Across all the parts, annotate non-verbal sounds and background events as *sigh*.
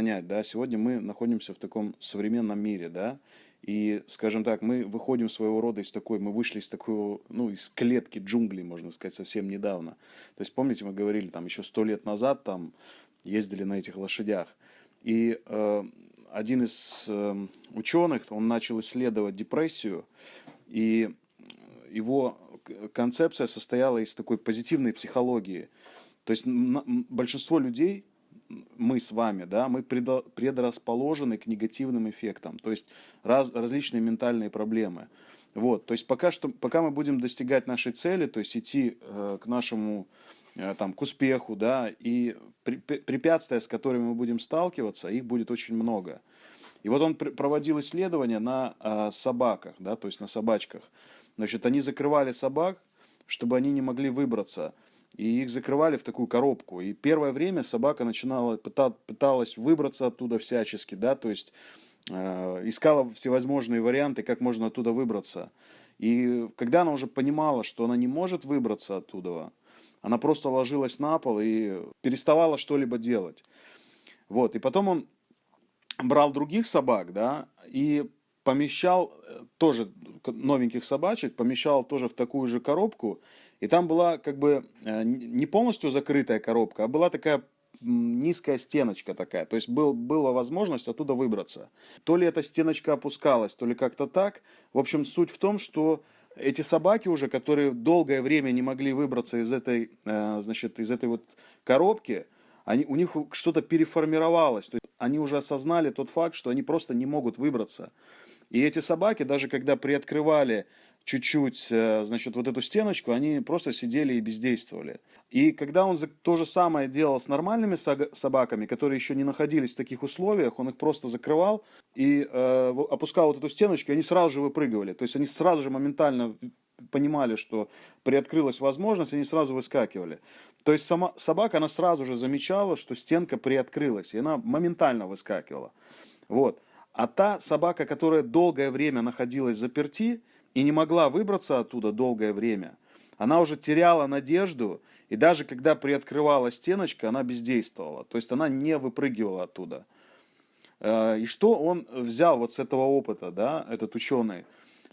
понять, да, сегодня мы находимся в таком современном мире, да, и, скажем так, мы выходим своего рода из такой, мы вышли из такой, ну, из клетки джунглей, можно сказать, совсем недавно. То есть, помните, мы говорили, там, еще сто лет назад, там, ездили на этих лошадях. И э, один из э, ученых, он начал исследовать депрессию, и его концепция состояла из такой позитивной психологии. То есть большинство людей, мы с вами, да, мы предрасположены к негативным эффектам, то есть раз, различные ментальные проблемы. Вот, то есть пока, что, пока мы будем достигать нашей цели, то есть идти э, к нашему, э, там, к успеху, да, и при, препятствия, с которыми мы будем сталкиваться, их будет очень много. И вот он проводил исследования на э, собаках, да, то есть на собачках. Значит, они закрывали собак, чтобы они не могли выбраться и их закрывали в такую коробку. И первое время собака начинала, пыталась выбраться оттуда всячески, да, то есть э, искала всевозможные варианты, как можно оттуда выбраться. И когда она уже понимала, что она не может выбраться оттуда, она просто ложилась на пол и переставала что-либо делать. Вот, и потом он брал других собак, да, и помещал э, тоже новеньких собачек, помещал тоже в такую же коробку, и там была как бы э, не полностью закрытая коробка, а была такая низкая стеночка такая, то есть был, была возможность оттуда выбраться. То ли эта стеночка опускалась, то ли как-то так. В общем, суть в том, что эти собаки уже, которые долгое время не могли выбраться из этой, э, значит, из этой вот коробки, они, у них что-то переформировалось. То есть они уже осознали тот факт, что они просто не могут выбраться. И эти собаки, даже когда приоткрывали чуть-чуть, э, значит, вот эту стеночку, они просто сидели и бездействовали. И когда он то же самое делал с нормальными собаками, которые еще не находились в таких условиях, он их просто закрывал и э, опускал вот эту стеночку, и они сразу же выпрыгивали. То есть они сразу же моментально понимали, что приоткрылась возможность, они сразу выскакивали. То есть сама собака, она сразу же замечала, что стенка приоткрылась, и она моментально выскакивала. Вот. А та собака, которая долгое время находилась заперти и не могла выбраться оттуда долгое время, она уже теряла надежду, и даже когда приоткрывала стеночка, она бездействовала. То есть она не выпрыгивала оттуда. Э, и что он взял вот с этого опыта, да, этот ученый?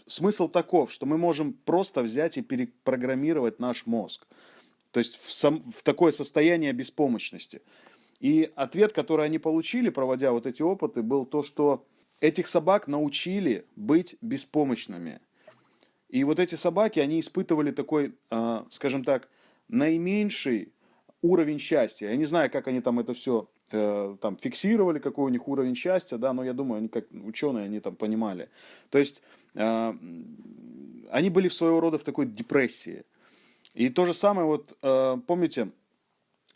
Смысл таков, что мы можем просто взять и перепрограммировать наш мозг. То есть в, сам, в такое состояние беспомощности. И ответ, который они получили, проводя вот эти опыты, был то, что этих собак научили быть беспомощными. И вот эти собаки, они испытывали такой, а, скажем так, наименьший уровень счастья. Я не знаю, как они там это все э, там фиксировали, какой у них уровень счастья, да, но я думаю, они как ученые, они там понимали. То есть а, они были своего рода в такой депрессии. И то же самое, вот э, помните,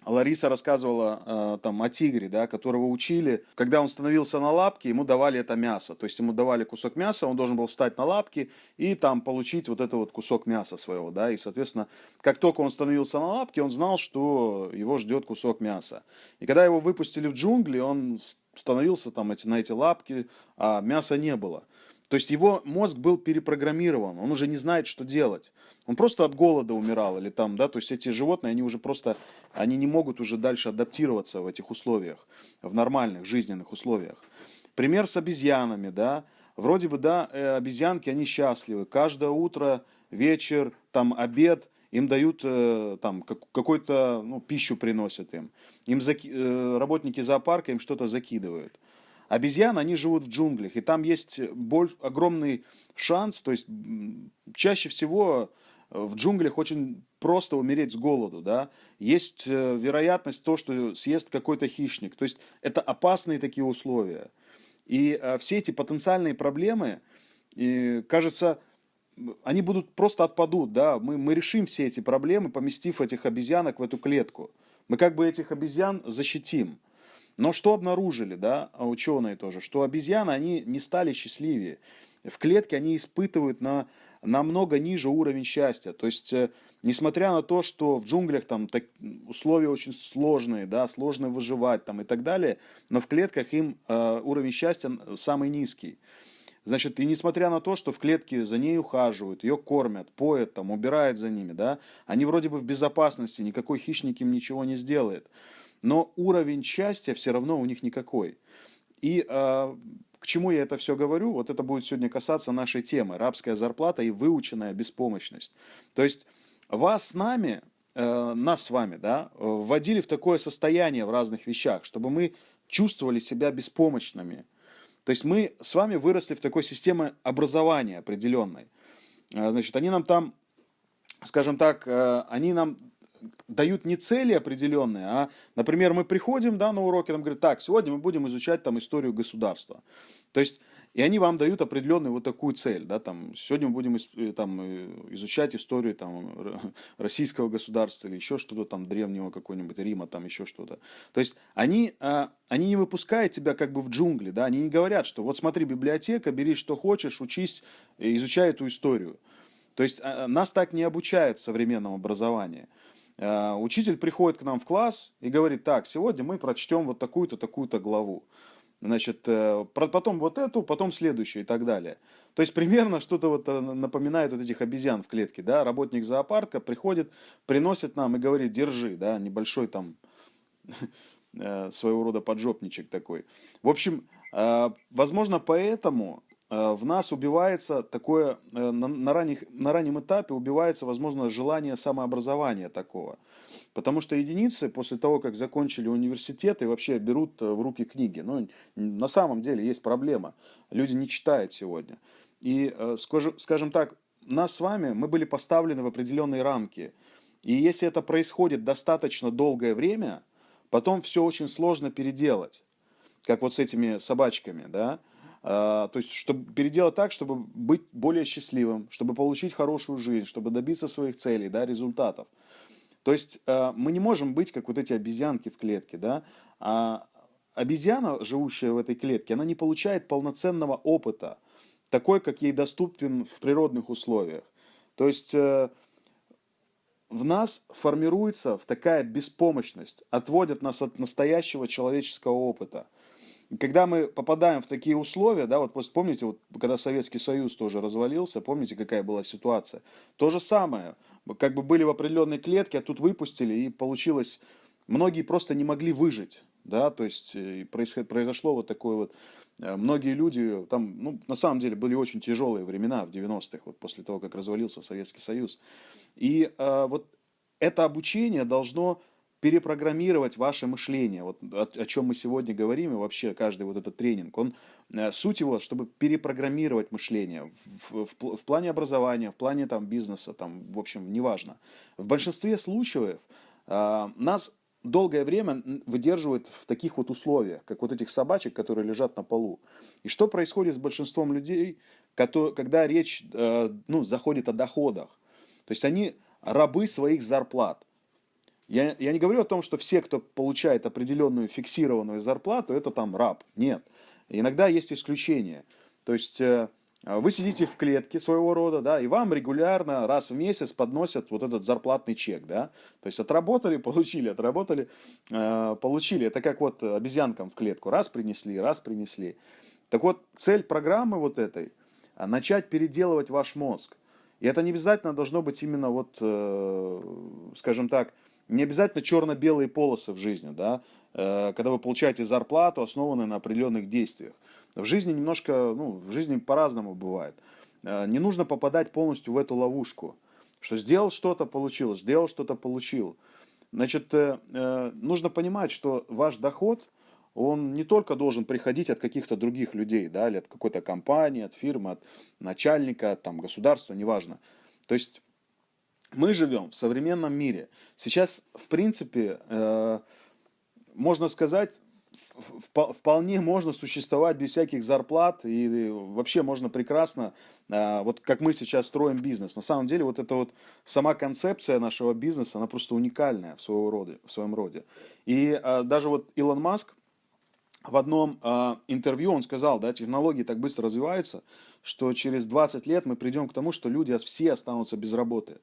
Лариса рассказывала э, там о тигре, да, которого учили, когда он становился на лапки, ему давали это мясо, то есть ему давали кусок мяса, он должен был встать на лапки и там получить вот это вот кусок мяса своего, да, и соответственно, как только он становился на лапки, он знал, что его ждет кусок мяса. И когда его выпустили в джунгли, он становился там эти, на эти лапки, а мяса не было. То есть его мозг был перепрограммирован, он уже не знает, что делать. Он просто от голода умирал или там, да, то есть эти животные, они уже просто, они не могут уже дальше адаптироваться в этих условиях, в нормальных жизненных условиях. Пример с обезьянами, да, вроде бы, да, э, обезьянки, они счастливы, каждое утро, вечер, там, обед, им дают э, там какой-то, ну, пищу приносят им, им заки... Э, работники зоопарка им что-то закидывают. Обезьяны, они живут в джунглях, и там есть боль, огромный шанс, то есть чаще всего э, в джунглях очень просто умереть с голоду, да, есть э, вероятность то, что съест какой-то хищник, то есть это опасные такие условия. И э, все эти потенциальные проблемы, кажется, они будут просто отпадут, да, мы, мы решим все эти проблемы, поместив этих обезьянок в эту клетку. Мы как бы этих обезьян защитим. Но что обнаружили, да, ученые тоже, что обезьяны, они не стали счастливее. В клетке они испытывают на намного ниже уровень счастья. То есть, э, несмотря на то, что в джунглях там так, условия очень сложные, да, сложно выживать там и так далее, но в клетках им э, уровень счастья самый низкий. Значит, и несмотря на то, что в клетке за ней ухаживают, ее кормят, поят, там, убирают за ними, да, они вроде бы в безопасности, никакой хищник им ничего не сделает. Но уровень счастья все равно у них никакой. И э, к чему я это все говорю? Вот это будет сегодня касаться нашей темы – рабская зарплата и выученная беспомощность. То есть вас с нами, э, нас с вами, да, вводили в такое состояние в разных вещах, чтобы мы чувствовали себя беспомощными. То есть мы с вами выросли в такой системе образования определенной. Э, значит, они нам там, скажем так, э, они нам дают не цели определенные, а, например, мы приходим да, на уроки, нам говорят, так, сегодня мы будем изучать там историю государства. То есть, и они вам дают определенную вот такую цель, да, там, сегодня мы будем э, там, э, изучать историю там, российского государства или еще что-то там, древнего какого-нибудь Рима, там еще что-то. То есть, они, а, они не выпускают тебя как бы в джунгли, да, они не говорят, что вот смотри, библиотека, бери что хочешь, учись, изучай эту историю. То есть, а, нас так не обучают в современном образовании. Э, учитель приходит к нам в класс и говорит, так, сегодня мы прочтем вот такую-то, такую-то главу. Значит, э, потом вот эту, потом следующую и так далее. То есть примерно что-то вот э, напоминает вот этих обезьян в клетке, да, работник зоопарка приходит, приносит нам и говорит, держи, да, небольшой там *laughs* своего рода поджопничек такой. В общем, возможно, поэтому в нас убивается такое, э, на, ранних, на раннем этапе убивается, возможно, желание самообразования такого. Потому что единицы после того, как закончили университеты, вообще берут э, в руки книги. Ну, на самом деле есть проблема. Люди не читают сегодня. И, скажем так, нас с вами, мы были поставлены в определенные рамки. И если это происходит достаточно долгое время, потом все очень сложно переделать. Как вот с этими собачками, да. А, то есть, чтобы переделать так, чтобы быть более счастливым, чтобы получить хорошую жизнь, чтобы добиться своих целей, да, результатов. То есть, а, мы не можем быть как вот эти обезьянки в клетке, да. А обезьяна, живущая в этой клетке, она не получает полноценного опыта, такой, как ей доступен в природных условиях. То есть, э, в нас формируется такая беспомощность, отводят нас от настоящего человеческого опыта – когда мы попадаем в такие условия, да, вот помните, вот когда Советский Союз тоже развалился, помните, какая была ситуация? То же самое, как бы были в определенной клетке, а тут выпустили, и получилось, многие просто не могли выжить, да, то есть э, произошло вот такое вот, э, многие люди, там, ну, на самом деле были очень тяжелые времена в 90-х, вот после того, как развалился Советский Союз, и э, вот это обучение должно перепрограммировать ваше мышление. Вот о, о чем мы сегодня говорим, и вообще каждый вот этот тренинг, он, э, суть его, чтобы перепрограммировать мышление в, в, в плане образования, в плане там, бизнеса, там, в общем, неважно. В большинстве случаев э, нас долгое время выдерживают в таких вот условиях, как вот этих собачек, которые лежат на полу. И что происходит с большинством людей, когда речь э, ну, заходит о доходах? То есть они рабы своих зарплат. Я, я не говорю о том, что все, кто получает определенную фиксированную зарплату, это там раб. Нет. Иногда есть исключения. То есть э, вы сидите в клетке своего рода, да, и вам регулярно раз в месяц подносят вот этот зарплатный чек, да. То есть отработали, *laughs* получили, отработали, э, получили. Это как вот обезьянкам в клетку. Раз принесли, раз принесли. Так вот, цель программы вот этой – начать переделывать ваш мозг. И это не обязательно должно быть именно вот, э, скажем так, не обязательно черно-белые полосы в жизни, да, э, когда вы получаете зарплату, основанную на определенных действиях. В жизни немножко, ну, в жизни по-разному бывает. Э, не нужно попадать полностью в эту ловушку, что сделал что-то, получил, сделал что-то, получил. Значит, э, нужно понимать, что ваш доход, он не только должен приходить от каких-то других людей, да, или от какой-то компании, от фирмы, от начальника, там, государства, неважно. То есть мы живем в современном мире. Сейчас, в принципе, э, можно сказать, вполне можно существовать без всяких зарплат и вообще можно прекрасно, э, вот как мы сейчас строим бизнес. На самом деле вот эта вот сама концепция нашего бизнеса, она просто уникальная в, своего роде, в своем роде. И э, даже вот Илон Маск в одном э, интервью он сказал, да, технологии так быстро развиваются, что через 20 лет мы придем к тому, что люди все останутся без работы.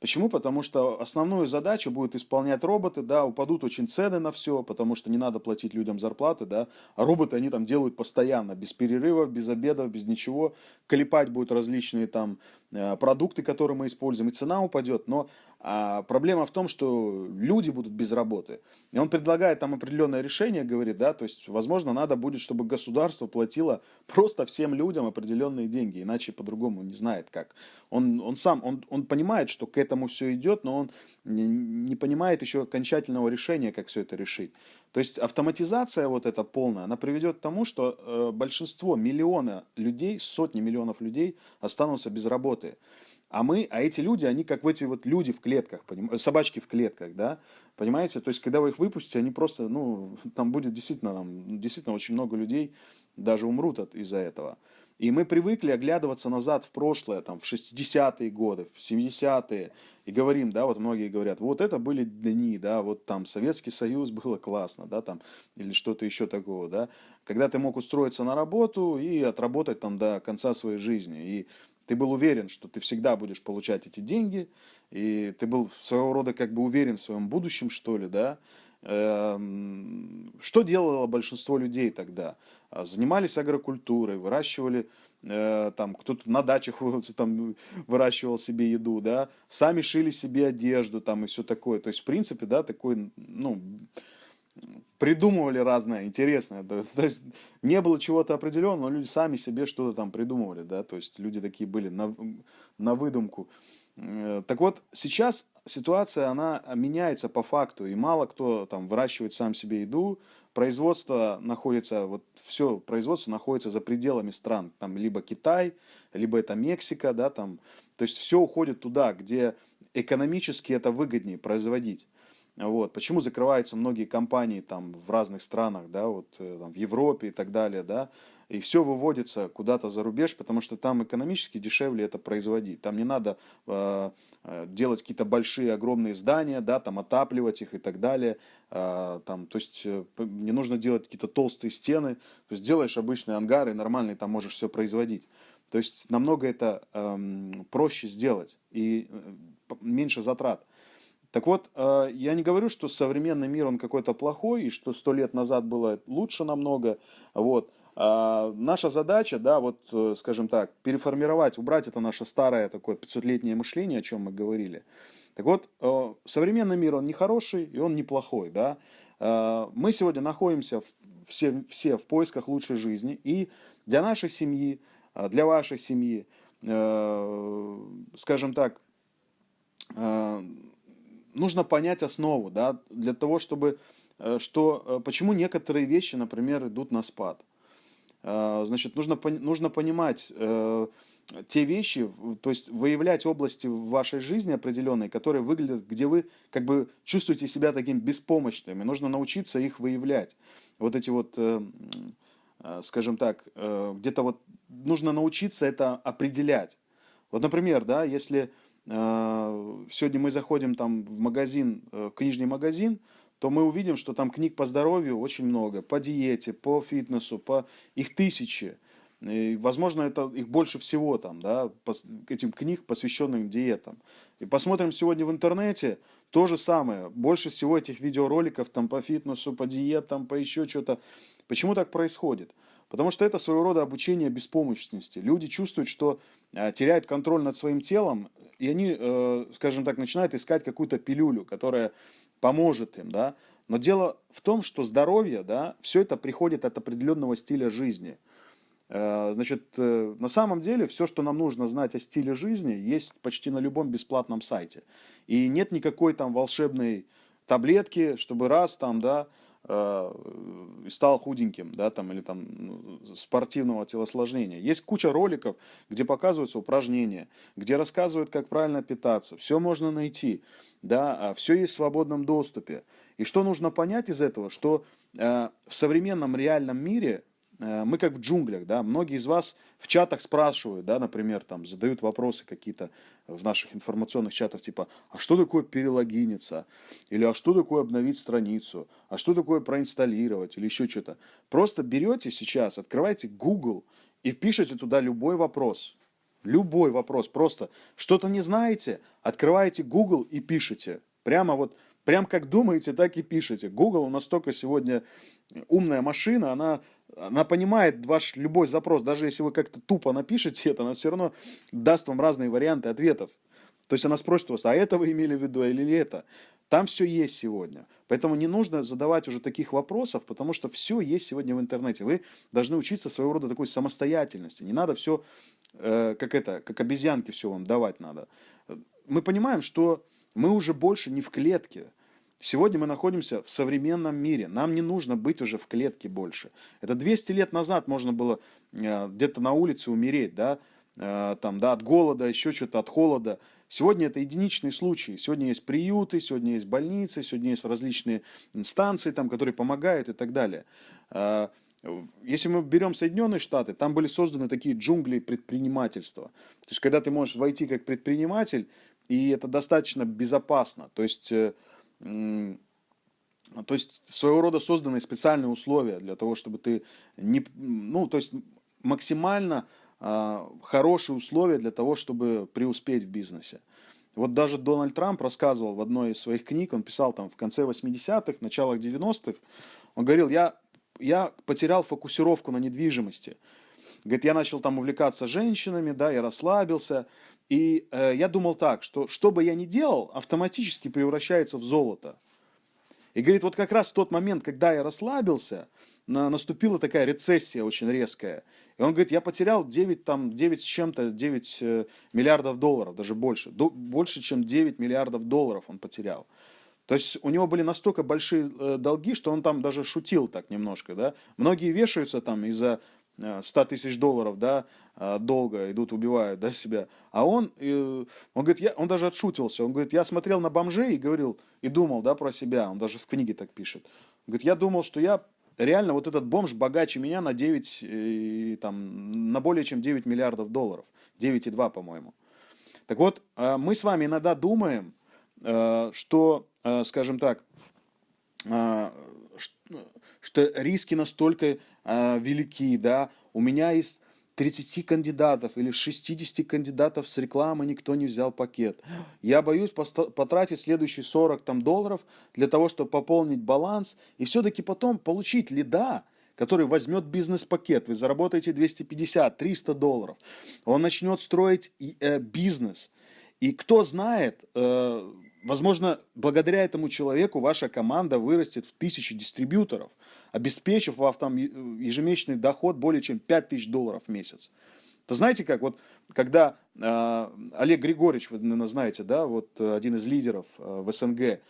Почему? Потому что основную задачу будут исполнять роботы, да, упадут очень цены на все, потому что не надо платить людям зарплаты, да, а роботы они там делают постоянно, без перерывов, без обедов, без ничего, клепать будут различные там э, продукты, которые мы используем, и цена упадет, но А проблема в том, что люди будут без работы. И он предлагает там определенное решение, говорит, да, то есть, возможно, надо будет, чтобы государство платило просто всем людям определенные деньги, иначе по-другому не знает как. Он, он сам, он, он понимает, что к этому все идет, но он не, не понимает еще окончательного решения, как все это решить. То есть автоматизация вот эта полная, она приведет к тому, что э, большинство, миллиона людей, сотни миллионов людей останутся без работы. А мы, а эти люди, они как в эти вот люди в клетках, поним... собачки в клетках, да, понимаете? То есть, когда вы их выпустите, они просто, ну, *laughs* там будет действительно, там, действительно очень много людей даже умрут от, из-за этого. И мы привыкли оглядываться назад в прошлое, там, в 60-е годы, в 70-е, и говорим, да, вот многие говорят, вот это были дни, да, вот там Советский Союз было классно, да, там, или что-то еще такого, да, когда ты мог устроиться на работу и отработать там до конца своей жизни. И ты был уверен, что ты всегда будешь получать эти деньги, и ты был своего рода как бы уверен в своем будущем, что ли, да. Эм, что делало большинство людей тогда? А, занимались агрокультурой, выращивали, э, там, кто-то на дачах *laughs* там, выращивал себе еду, да, сами шили себе одежду там и все такое. То есть, в принципе, да, такой, ну, придумывали разное, интересное. То, есть не было чего-то определенного, но люди сами себе что-то там придумывали, да, то есть люди такие были на, на выдумку. Э, так вот, сейчас ситуация, она меняется по факту, и мало кто там выращивает сам себе еду, производство находится, вот все производство находится за пределами стран, там либо Китай, либо это Мексика, да, там, то есть все уходит туда, где экономически это выгоднее производить. Вот. Почему закрываются многие компании там в разных странах, да, вот э, там, в Европе и так далее, да, и все выводится куда-то за рубеж, потому что там экономически дешевле это производить. Там не надо э, э делать какие-то большие, огромные здания, да, там отапливать их и так далее. Э, там, то есть э, не нужно делать какие-то толстые стены. То есть делаешь обычные ангары, нормальные, там можешь все производить. То есть намного это э, проще сделать и э, меньше затрат. Так вот, э, я не говорю, что современный мир, он какой-то плохой, и что сто лет назад было лучше намного. Вот. А наша задача, да, вот, э, скажем так, переформировать, убрать это наше старое такое 500-летнее мышление, о чем мы говорили. Так вот, э, современный мир, он не хороший, и он неплохой, да. Мы сегодня находимся все, все в поисках лучшей жизни, и для нашей семьи, для вашей семьи, скажем так, нужно понять основу, да, для того, чтобы, э, что, э, почему некоторые вещи, например, идут на спад. Э, значит, нужно, нужно понимать те вещи, то есть выявлять области в вашей жизни определенные, которые выглядят, где вы как бы чувствуете себя таким беспомощным, и нужно научиться их выявлять. Вот эти вот, скажем так, где-то вот нужно научиться это определять. Вот, например, да, если сегодня мы заходим там в магазин, э, в книжный магазин, то мы увидим, что там книг по здоровью очень много, по диете, по фитнесу, по их тысячи. И, возможно, это их больше всего там, да, этим книг, посвященных диетам. И посмотрим сегодня в интернете, то же самое. Больше всего этих видеороликов там по фитнесу, по диетам, по еще что-то. Почему так происходит? Потому что это своего рода обучение беспомощности. Люди чувствуют, что э, теряют контроль над своим телом, и они, э, скажем так, начинают искать какую-то пилюлю, которая поможет им, да. Но дело в том, что здоровье, да, все это приходит от определенного стиля жизни. Э, значит, э, на самом деле все, что нам нужно знать о стиле жизни, есть почти на любом бесплатном сайте. И нет никакой там волшебной таблетки, чтобы раз там, да, Э, стал худеньким, да, там, или там ну, спортивного телосложения. Есть куча роликов, где показываются упражнения, где рассказывают, как правильно питаться. Все можно найти, да, а все есть в свободном доступе. И что нужно понять из этого, что э, в современном реальном мире мы как в джунглях, да, многие из вас в чатах спрашивают, да, например, там, задают вопросы какие-то в наших информационных чатах, типа, а что такое перелогиниться? Или а что такое обновить страницу? А что такое проинсталлировать? Или еще что-то. Просто берете сейчас, открываете Google и пишете туда любой вопрос. Любой вопрос. Просто что-то не знаете, открываете Google и пишете. Прямо вот, прям как думаете, так и пишете. Google настолько сегодня умная машина, она она понимает ваш любой запрос, даже если вы как-то тупо напишете это, она все равно даст вам разные варианты ответов. То есть она спросит вас, а это вы имели в виду или это? Там все есть сегодня. Поэтому не нужно задавать уже таких вопросов, потому что все есть сегодня в интернете. Вы должны учиться своего рода такой самостоятельности. Не надо все, э, как это, как обезьянки все вам давать надо. Мы понимаем, что мы уже больше не в клетке. Сегодня мы находимся в современном мире. Нам не нужно быть уже в клетке больше. Это 200 лет назад можно было э, где-то на улице умереть, да, э, там, да, от голода, еще что-то, от холода. Сегодня это единичные случаи. Сегодня есть приюты, сегодня есть больницы, сегодня есть различные инстанции, там, которые помогают и так далее. Э, если мы берем Соединенные Штаты, там были созданы такие джунгли предпринимательства. То есть, когда ты можешь войти как предприниматель, и это достаточно безопасно. То есть, то есть своего рода созданы специальные условия для того, чтобы ты не, ну, то есть максимально э, хорошие условия для того, чтобы преуспеть в бизнесе. Вот даже Дональд Трамп рассказывал в одной из своих книг, он писал там в конце 80-х, началах 90-х, он говорил, я, я потерял фокусировку на недвижимости. Говорит, я начал там увлекаться женщинами, да, я расслабился, и э, я думал так, что что бы я ни делал, автоматически превращается в золото. И говорит, вот как раз в тот момент, когда я расслабился, на, наступила такая рецессия очень резкая. И он говорит, я потерял 9, там, 9 с чем-то, 9 э, миллиардов долларов, даже больше. До, больше, чем 9 миллиардов долларов он потерял. То есть у него были настолько большие э, долги, что он там даже шутил так немножко, да. Многие вешаются там из-за 100 тысяч долларов, да, а, долго идут, убивают, да, себя. А он, он говорит, я, он даже отшутился, он говорит, я смотрел на бомжей и говорил, и думал, да, про себя, он даже в книге так пишет. Он говорит, я думал, что я реально вот этот бомж богаче меня на 9, и, там, на более чем 9 миллиардов долларов, 9,2, по-моему. Так вот, мы с вами иногда думаем, что, скажем так, что риски настолько э, велики, да, у меня из 30 кандидатов или 60 кандидатов с рекламы никто не взял пакет. Я боюсь потратить следующие 40 там, долларов для того, чтобы пополнить баланс и все-таки потом получить лида, который возьмет бизнес-пакет, вы заработаете 250-300 долларов, он начнет строить э, бизнес. И кто знает, э, Возможно, благодаря этому человеку ваша команда вырастет в тысячи дистрибьюторов, обеспечив вам там ежемесячный доход более чем 5000 долларов в месяц. То знаете как, вот когда э, Олег Григорьевич, вы, наверное, знаете, да, вот один из лидеров э, в СНГ, э,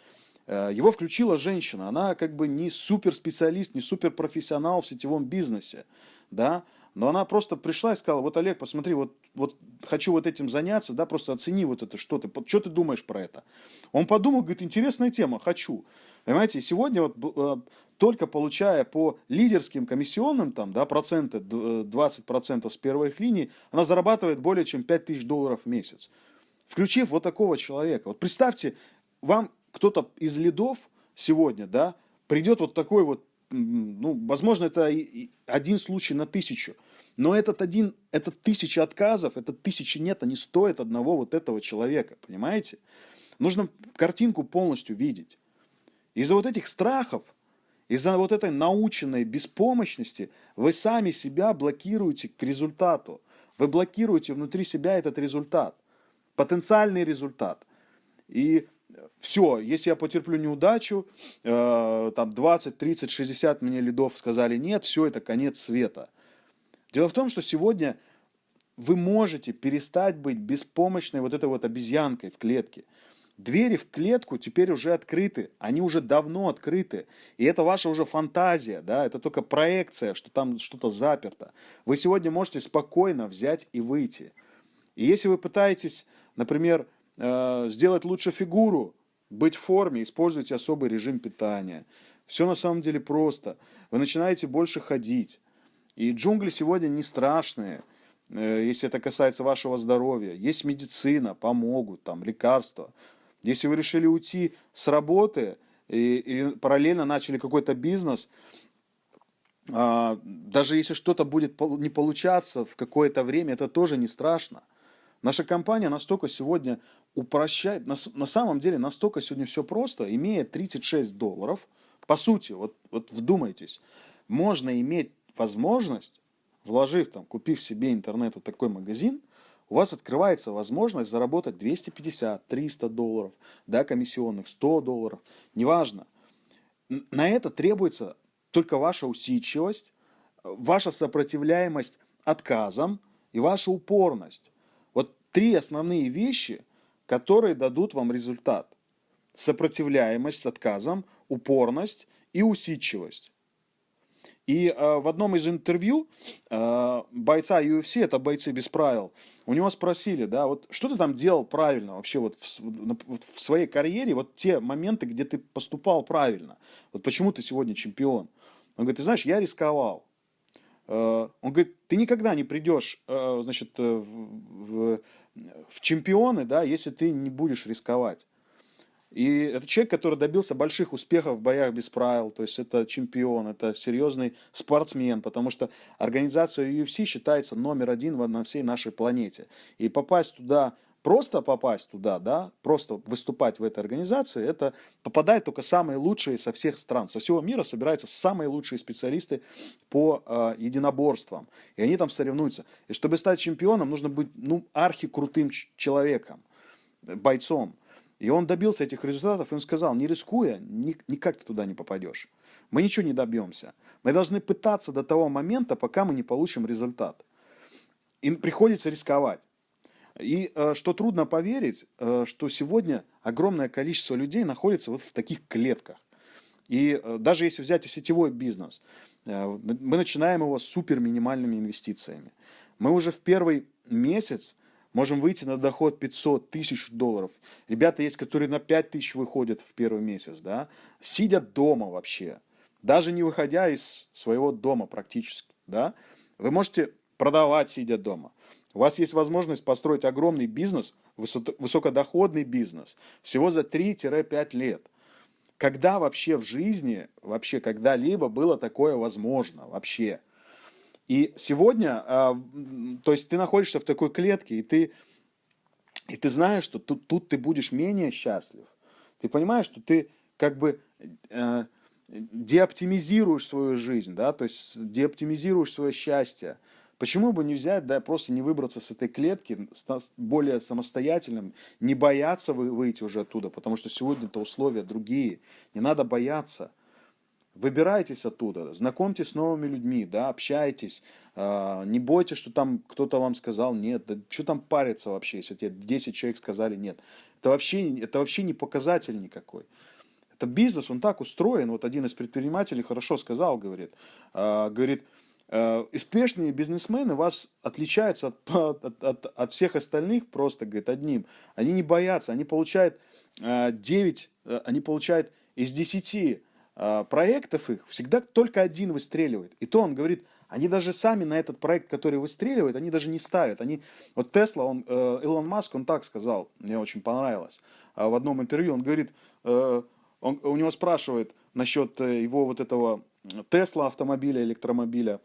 его включила женщина, она как бы не суперспециалист, не суперпрофессионал в сетевом бизнесе, да, но она просто пришла и сказала, вот, Олег, посмотри, вот, вот хочу вот этим заняться, да, просто оцени вот это, что ты, что ты думаешь про это. Он подумал, говорит, интересная тема, хочу. Понимаете, сегодня вот э, только получая по лидерским комиссионным, там, да, проценты, 20% э, с первой их линии, она зарабатывает более чем 5000 долларов в месяц. Включив вот такого человека. Вот представьте, вам кто-то из лидов сегодня, да, придет вот такой вот, ну, возможно, это один случай на тысячу. Но этот один, этот тысяча отказов, этот тысяча нет, они стоят одного вот этого человека, понимаете? Нужно картинку полностью видеть. Из-за вот этих страхов, из-за вот этой наученной беспомощности вы сами себя блокируете к результату. Вы блокируете внутри себя этот результат, потенциальный результат. И все, если я потерплю неудачу, э, там 20, 30, 60 мне лидов сказали нет, все, это конец света. Дело в том, что сегодня вы можете перестать быть беспомощной вот этой вот обезьянкой в клетке. Двери в клетку теперь уже открыты, они уже давно открыты. И это ваша уже фантазия, да, это только проекция, что там что-то заперто. Вы сегодня можете спокойно взять и выйти. И если вы пытаетесь, например, э, сделать лучше фигуру, быть в форме, используйте особый режим питания. Все на самом деле просто. Вы начинаете больше ходить. И джунгли сегодня не страшные, э, если это касается вашего здоровья. Есть медицина, помогут, там, лекарства. Если вы решили уйти с работы и, и параллельно начали какой-то бизнес, а, даже если что-то будет не получаться в какое-то время, это тоже не страшно. Наша компания настолько сегодня упрощает, на, на самом деле настолько сегодня все просто, имея 36 долларов, по сути, вот, вот вдумайтесь, можно иметь возможность, вложив там, купив себе интернету такой магазин, у вас открывается возможность заработать 250, 300 долларов, да, комиссионных, 100 долларов, неважно. На это требуется только ваша усидчивость, ваша сопротивляемость отказам и ваша упорность. Вот три основные вещи, которые дадут вам результат. Сопротивляемость с отказом, упорность и усидчивость. И э, в одном из интервью э, бойца UFC, это бойцы без правил, у него спросили, да, вот что ты там делал правильно вообще вот в, вот в своей карьере, вот те моменты, где ты поступал правильно, вот почему ты сегодня чемпион. Он говорит, ты знаешь, я рисковал. Э, он говорит, ты никогда не придешь, э, значит, э, в, в, в чемпионы, да, если ты не будешь рисковать. И это человек, который добился больших успехов в боях без правил, то есть это чемпион, это серьезный спортсмен, потому что организация UFC считается номер один на всей нашей планете. И попасть туда, просто попасть туда, да, просто выступать в этой организации, это попадают только самые лучшие со всех стран. Со всего мира собираются самые лучшие специалисты по э, единоборствам. И они там соревнуются. И чтобы стать чемпионом, нужно быть, ну, архикрутым человеком, бойцом. И он добился этих результатов, и он сказал, не рискуя, никак ты туда не попадешь. Мы ничего не добьемся. Мы должны пытаться до того момента, пока мы не получим результат. И приходится рисковать. И э, что трудно поверить, э, что сегодня огромное количество людей находится вот в таких клетках. И э, даже если взять сетевой бизнес, мы начинаем его с супер минимальными инвестициями. Мы уже в первый месяц можем выйти на доход 500 тысяч долларов. Ребята есть, которые на 5 тысяч выходят в первый месяц, да, сидя дома вообще, даже не выходя из своего дома практически, да, вы можете продавать, сидя дома. У вас есть возможность построить огромный бизнес, высокодоходный бизнес, всего за 3-5 лет. Когда вообще в жизни, вообще когда-либо было такое возможно, вообще? И сегодня, а, то есть ты находишься в такой клетке, и ты, и ты знаешь, что тут, тут ты будешь менее счастлив. Ты понимаешь, что ты как бы э, деоптимизируешь свою жизнь, да, то есть деоптимизируешь свое счастье. Почему бы не взять, да, просто не выбраться с этой клетки, более самостоятельным, не бояться выйти уже оттуда, потому что сегодня-то условия другие. Не надо бояться. Выбирайтесь оттуда, знакомьтесь с новыми людьми, да, общайтесь, э, не бойтесь, что там кто-то вам сказал нет, да, что там париться вообще, если тебе 10 человек сказали нет. Это вообще, это вообще не показатель никакой. Это бизнес, он так устроен, вот один из предпринимателей хорошо сказал, говорит, э, говорит, успешные бизнесмены вас отличаются от, от, от, от всех остальных просто, говорит, одним. Они не боятся, они получают э, 9, э, они получают из 10 а, проектов их всегда только один выстреливает. И то он говорит, они даже сами на этот проект, который выстреливает, они даже не ставят. Они, вот Тесла, он, э, Илон Маск, он так сказал, мне очень понравилось. А в одном интервью он говорит, э, он, у него спрашивают насчет э, его вот этого Тесла автомобиля, электромобиля,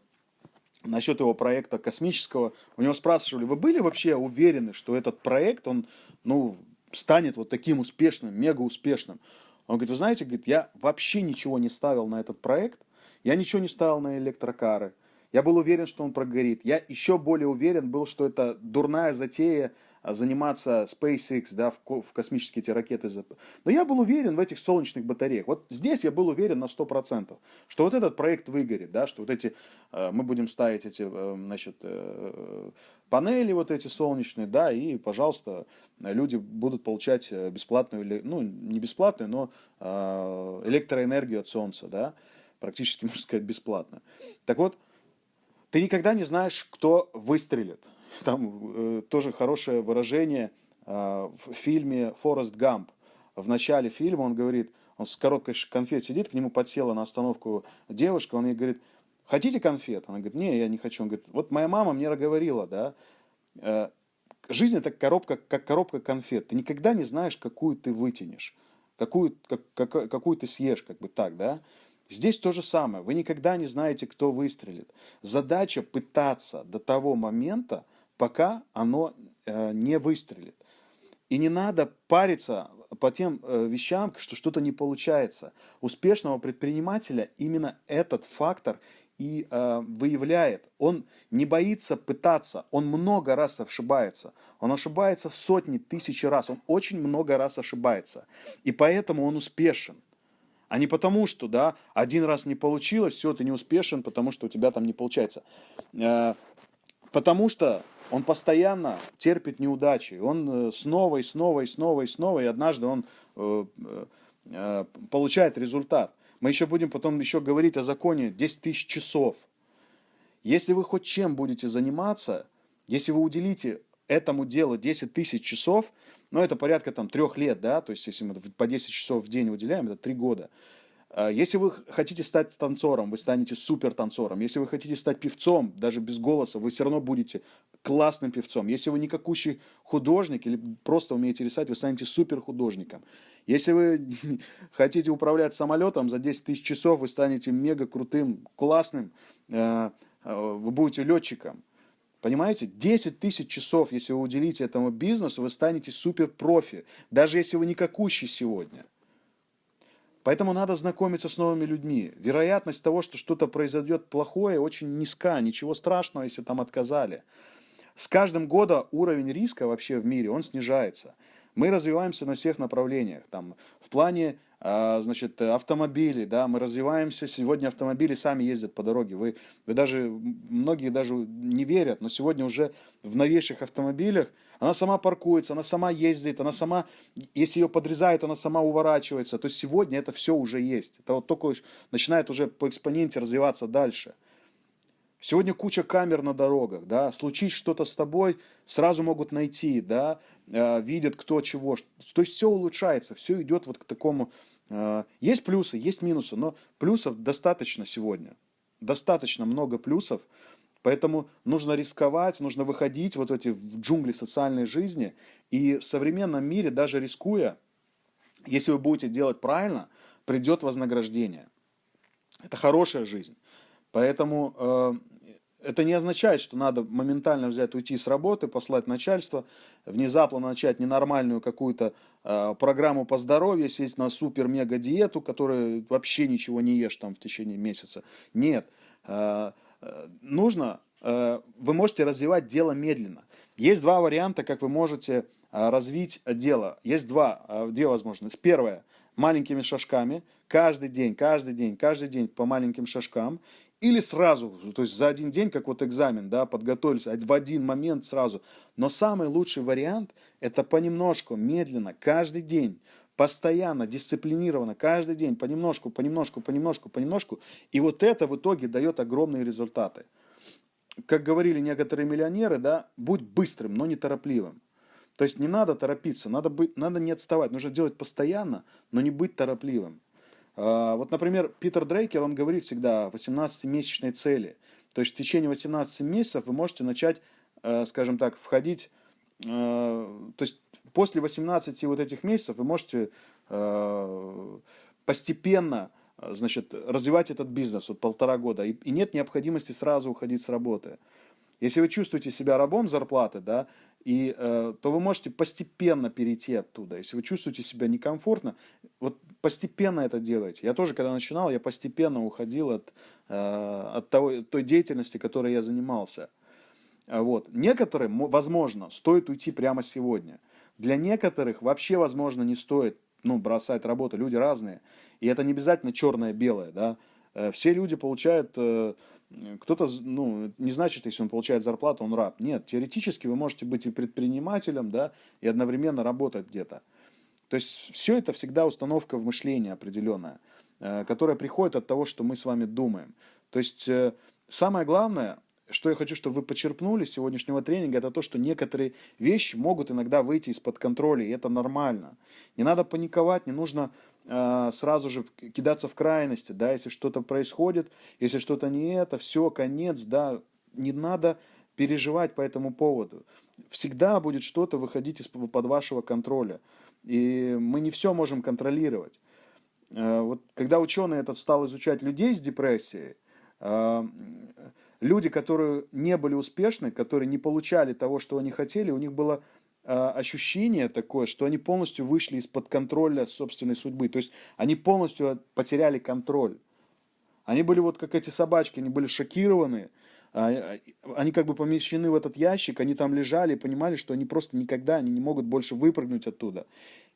насчет его проекта космического. У него спрашивали, вы были вообще уверены, что этот проект, он, ну, станет вот таким успешным, мега успешным? Он говорит, вы знаете, говорит, я вообще ничего не ставил на этот проект, я ничего не ставил на электрокары, я был уверен, что он прогорит. Я еще более уверен был, что это дурная затея заниматься SpaceX, да, в, в космические эти ракеты. Но я был уверен в этих солнечных батареях. Вот здесь я был уверен на 100%, что вот этот проект выгорит, да, что вот эти, э, мы будем ставить эти, э, значит, э, панели вот эти солнечные, да, и, пожалуйста, люди будут получать бесплатную, ну, не бесплатную, но электроэнергию от солнца, да, практически, *laughs* можно сказать, бесплатно. Так вот, ты никогда не знаешь, кто выстрелит. *laughs* Там э, тоже хорошее выражение э, в фильме «Форест Гамп». В начале фильма он говорит, он с коробкой конфет сидит, к нему подсела на остановку девушка, он ей говорит, хотите конфет? Она говорит, не, я не хочу. Он говорит, вот моя мама мне говорила, да, э, жизнь это коробка, как коробка конфет. Ты никогда не знаешь, какую ты вытянешь, какую, как, как, какую ты съешь, как бы так, да. Здесь то же самое. Вы никогда не знаете, кто выстрелит. Задача пытаться до того момента, пока оно э, не выстрелит. И не надо париться по тем э, вещам, что что-то не получается. Успешного предпринимателя именно этот фактор и э, выявляет. Он не боится пытаться, он много раз ошибается. Он ошибается сотни, тысячи раз, он очень много раз ошибается. И поэтому он успешен. А не потому, что, да, один раз не получилось, все, ты не успешен, потому что у тебя там не получается. Э, потому что он постоянно терпит неудачи. Он э, снова и снова и снова и снова, и однажды он э, э, получает результат. Мы еще будем потом еще говорить о законе 10 тысяч часов. Если вы хоть чем будете заниматься, если вы уделите этому делу 10 тысяч часов, ну это порядка там трех лет, да, то есть если мы по 10 часов в день уделяем, это три года. А, если вы хотите стать танцором, вы станете супер танцором. Если вы хотите стать певцом, даже без голоса, вы все равно будете классным певцом. Если вы никакущий художник или просто умеете рисовать, вы станете супер художником. Если вы *laughs* хотите управлять самолетом за 10 тысяч часов, вы станете мега крутым, классным, э, э, вы будете летчиком. Понимаете? 10 тысяч часов, если вы уделите этому бизнесу, вы станете супер профи. Даже если вы никакущий сегодня. Поэтому надо знакомиться с новыми людьми. Вероятность того, что что-то произойдет плохое, очень низка. Ничего страшного, если там отказали. С каждым годом уровень риска вообще в мире, он снижается. Мы развиваемся на всех направлениях. Там, в плане а, значит, автомобилей, да, мы развиваемся, сегодня автомобили сами ездят по дороге, вы, вы даже, многие даже не верят, но сегодня уже в новейших автомобилях она сама паркуется, она сама ездит, она сама, если ее подрезают, она сама уворачивается, то есть сегодня это все уже есть, это вот только начинает уже по экспоненте развиваться дальше. Сегодня куча камер на дорогах, да, случись что-то с тобой, сразу могут найти, да, видят кто чего. То есть все улучшается, все идет вот к такому. Э, есть плюсы, есть минусы, но плюсов достаточно сегодня. Достаточно много плюсов, поэтому нужно рисковать, нужно выходить вот эти в джунгли социальной жизни. И в современном мире, даже рискуя, если вы будете делать правильно, придет вознаграждение. Это хорошая жизнь. Поэтому э, это не означает, что надо моментально взять, уйти с работы, послать начальство, внезапно начать ненормальную какую-то э, программу по здоровью, сесть на супер-мега-диету, которая вообще ничего не ешь там в течение месяца. Нет. Э, э, нужно, э, вы можете развивать дело медленно. Есть два варианта, как вы можете э, развить дело. Есть два, э, две возможности. Первое, маленькими шажками, каждый день, каждый день, каждый день по маленьким шажкам. Или сразу, то есть за один день, как вот экзамен, да, подготовились, в один момент сразу. Но самый лучший вариант – это понемножку, медленно, каждый день, постоянно, дисциплинированно, каждый день, понемножку, понемножку, понемножку, понемножку. И вот это в итоге дает огромные результаты. Как говорили некоторые миллионеры, да, будь быстрым, но не торопливым. То есть не надо торопиться, надо, быть, надо не отставать, нужно делать постоянно, но не быть торопливым. А, вот, например, Питер Дрейкер, он говорит всегда о 18-месячной цели. То есть в течение 18 месяцев вы можете начать, э, скажем так, входить, э, то есть после 18 вот этих месяцев вы можете э, постепенно значит, развивать этот бизнес, вот полтора года, и, нет необходимости сразу уходить с работы. Если вы чувствуете себя рабом зарплаты, да, и, э, то вы можете постепенно перейти оттуда. Если вы чувствуете себя некомфортно, вот постепенно это делайте. Я тоже, когда начинал, я постепенно уходил от, э, от того, той деятельности, которой я занимался. А вот. Некоторым, возможно, стоит уйти прямо сегодня. Для некоторых вообще, возможно, не стоит ну, бросать работу. Люди разные. И это не обязательно черное-белое. Да? Э, все люди получают э, кто-то, ну, не значит, если он получает зарплату, он раб. Нет, теоретически вы можете быть и предпринимателем, да, и одновременно работать где-то. То есть все это всегда установка в мышлении определенная, э, которая приходит от того, что мы с вами думаем. То есть э, самое главное, что я хочу, чтобы вы почерпнули с сегодняшнего тренинга, это то, что некоторые вещи могут иногда выйти из-под контроля, и это нормально. Не надо паниковать, не нужно э, сразу же кидаться в крайности, да, если что-то происходит, если что-то не это, все, конец, да, не надо переживать по этому поводу. Всегда будет что-то выходить из-под вашего контроля, и мы не все можем контролировать. Э, вот когда ученый этот стал изучать людей с депрессией, э, люди, которые не были успешны, которые не получали того, что они хотели, у них было э, ощущение такое, что они полностью вышли из-под контроля собственной судьбы. То есть они полностью потеряли контроль. Они были вот как эти собачки, они были шокированы, а, а, они как бы помещены в этот ящик, они там лежали и понимали, что они просто никогда они не могут больше выпрыгнуть оттуда.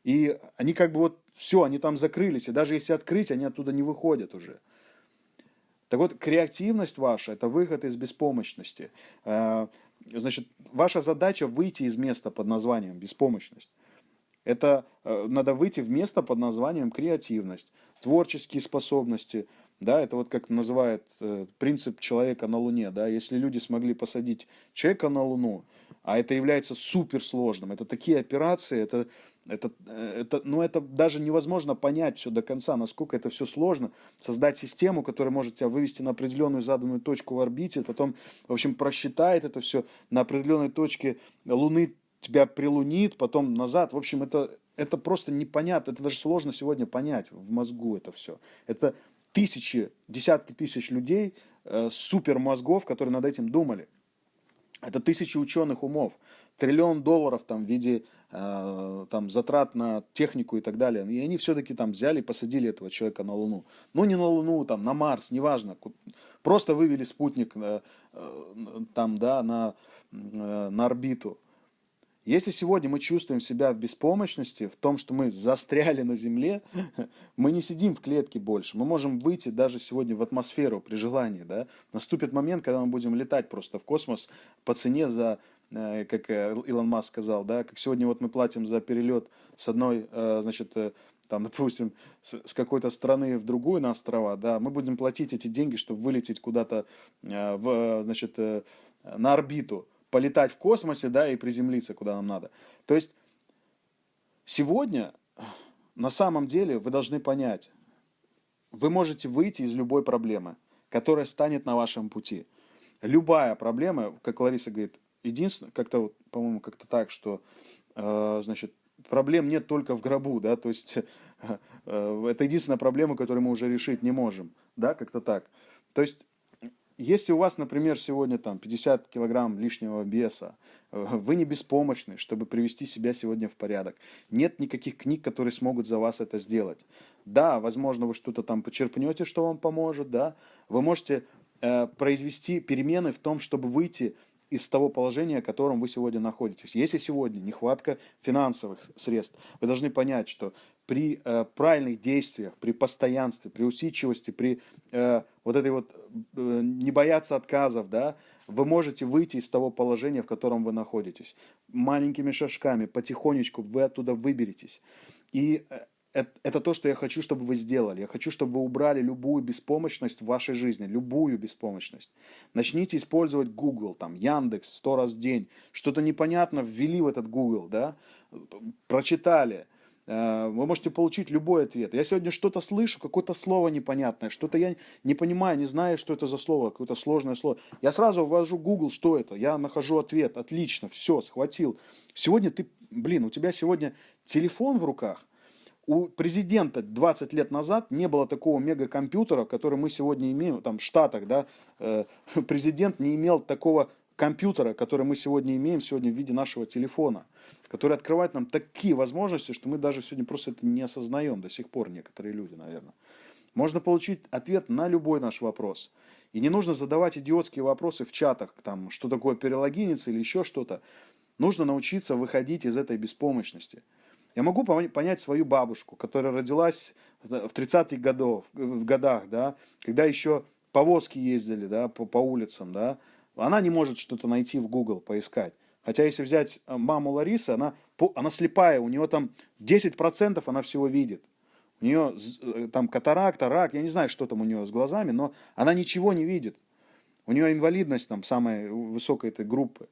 И они как бы вот все, они там закрылись, и даже если открыть, они оттуда не выходят уже. Так вот, креативность ваша – это выход из беспомощности. А, значит, ваша задача выйти из места под названием беспомощность. Это э, надо выйти в место под названием креативность, творческие способности, да, это вот как называют э, принцип человека на Луне, да, если люди смогли посадить человека на Луну, а это является суперсложным, это такие операции, это, это, э, это, ну, это даже невозможно понять все до конца, насколько это все сложно, создать систему, которая может тебя вывести на определенную заданную точку в орбите, потом, в общем, просчитает это все на определенной точке Луны, тебя прилунит, потом назад, в общем, это, это просто непонятно, это даже сложно сегодня понять в мозгу это все. Это тысячи, десятки тысяч людей, э, супермозгов, которые над этим думали. Это тысячи ученых умов, триллион долларов там в виде э, там, затрат на технику и так далее. И они все-таки там взяли и посадили этого человека на Луну. Ну, не на Луну, там, на Марс, неважно. Просто вывели спутник э, э, там, да, на, э, на орбиту. Если сегодня мы чувствуем себя в беспомощности, в том, что мы застряли на Земле, *laughs* мы не сидим в клетке больше. Мы можем выйти даже сегодня в атмосферу при желании. Да? Наступит момент, когда мы будем летать просто в космос по цене за, как э, Илон Маск сказал, да, как сегодня вот мы платим за перелет с одной, э, значит, там, *laughs* допустим, с какой-то страны в другую на острова, да, мы будем платить эти деньги, чтобы вылететь куда-то в, значит, на орбиту полетать в космосе, да, и приземлиться куда нам надо. То есть сегодня на самом деле вы должны понять, вы можете выйти из любой проблемы, которая станет на вашем пути. Любая проблема, как Лариса говорит, единственное, как-то, вот, по-моему, как-то так, что, э, значит, проблем нет только в гробу, да, то есть э, это единственная проблема, которую мы уже решить не можем, да, как-то так. То есть если у вас, например, сегодня там 50 килограмм лишнего веса, э, вы не беспомощны, чтобы привести себя сегодня в порядок. Нет никаких книг, которые смогут за вас это сделать. Да, возможно, вы что-то там почерпнете, что вам поможет, да. Вы можете э, произвести перемены в том, чтобы выйти из того положения, в котором вы сегодня находитесь. Если сегодня нехватка финансовых средств, вы должны понять, что при э, правильных действиях, при постоянстве, при усидчивости, при э, вот этой вот э, не бояться отказов, да, вы можете выйти из того положения, в котором вы находитесь. Маленькими шажками, потихонечку вы оттуда выберетесь. И э, это, это то, что я хочу, чтобы вы сделали. Я хочу, чтобы вы убрали любую беспомощность в вашей жизни, любую беспомощность. Начните использовать Google, там, Яндекс сто раз в день. Что-то непонятно ввели в этот Google, да, прочитали – Э, вы можете получить любой ответ. Я сегодня что-то слышу, какое-то слово непонятное, что-то я не понимаю, не знаю, что это за слово, какое-то сложное слово. Я сразу ввожу Google, что это, я нахожу ответ, отлично, все, схватил. Сегодня ты, блин, у тебя сегодня телефон в руках, у президента 20 лет назад не было такого мегакомпьютера, который мы сегодня имеем, там в Штатах, да, э, *laughs* президент не имел такого компьютера, который мы сегодня имеем, сегодня в виде нашего телефона, который открывает нам такие возможности, что мы даже сегодня просто это не осознаем до сих пор, некоторые люди, наверное. Можно получить ответ на любой наш вопрос. И не нужно задавать идиотские вопросы в чатах, там, что такое перелогиниться или еще что-то. Нужно научиться выходить из этой беспомощности. Я могу понять свою бабушку, которая родилась в 30-х годов, в годах, да, когда еще повозки ездили да, по, по улицам, да, она не может что-то найти в Google, поискать. Хотя если взять э, маму Ларисы, она, она слепая, у нее там 10% она всего видит. У нее э, там катаракта, рак, я не знаю, что там у нее с глазами, но она ничего не видит. У нее инвалидность там самая высокая этой группы.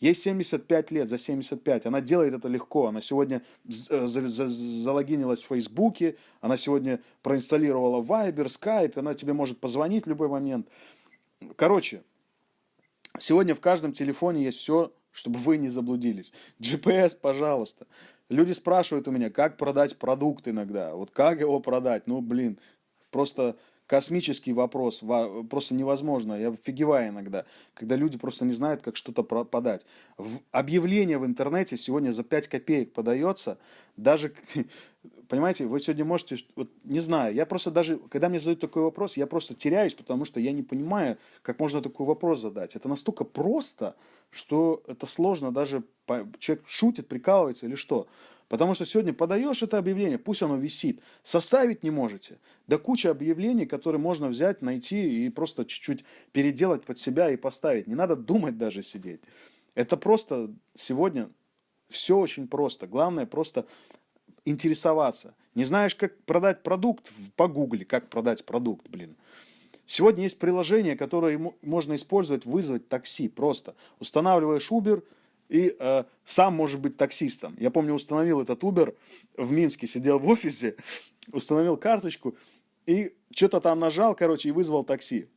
Ей 75 лет, за 75. Она делает это легко. Она сегодня э, залогинилась в Фейсбуке, она сегодня проинсталлировала Viber, Skype, она тебе может позвонить в любой момент. Короче, Сегодня в каждом телефоне есть все, чтобы вы не заблудились. GPS, пожалуйста. Люди спрашивают у меня, как продать продукт иногда. Вот как его продать? Ну, блин, просто космический вопрос, просто невозможно. Я офигеваю иногда, когда люди просто не знают, как что-то подать. В объявление в интернете сегодня за 5 копеек подается, даже *laughs* понимаете, вы сегодня можете, вот, не знаю, я просто даже, когда мне задают такой вопрос, я просто теряюсь, потому что я не понимаю, как можно такой вопрос задать. Это настолько просто, что это сложно даже, человек шутит, прикалывается или что. Потому что сегодня подаешь это объявление, пусть оно висит, составить не можете. Да куча объявлений, которые можно взять, найти и просто чуть-чуть переделать под себя и поставить. Не надо думать даже сидеть. Это просто сегодня все очень просто. Главное просто интересоваться. Не знаешь, как продать продукт, погугли, как продать продукт, блин. Сегодня есть приложение, которое можно использовать, вызвать такси просто. Устанавливаешь Uber и э, сам можешь быть таксистом. Я помню, установил этот Uber в Минске, сидел в офисе, установил карточку и что-то там нажал, короче, и вызвал такси